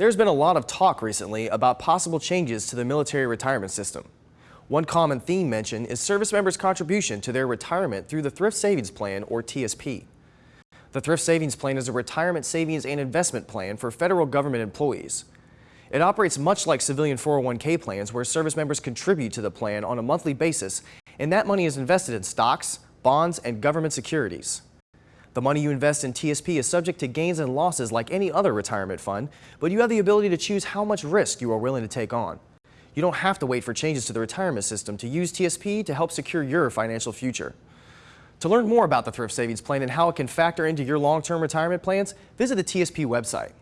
There's been a lot of talk recently about possible changes to the military retirement system. One common theme mentioned is service members' contribution to their retirement through the Thrift Savings Plan, or TSP. The Thrift Savings Plan is a retirement savings and investment plan for federal government employees. It operates much like civilian 401k plans where service members contribute to the plan on a monthly basis and that money is invested in stocks, bonds, and government securities. The money you invest in TSP is subject to gains and losses like any other retirement fund, but you have the ability to choose how much risk you are willing to take on. You don't have to wait for changes to the retirement system to use TSP to help secure your financial future. To learn more about the Thrift Savings Plan and how it can factor into your long-term retirement plans, visit the TSP website.